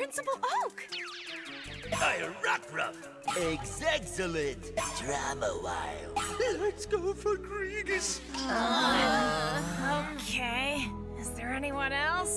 Principal Oak! I Rockruff! Ex excellent! Drama while. Let's go for Grievous. Uh, okay. Is there anyone else?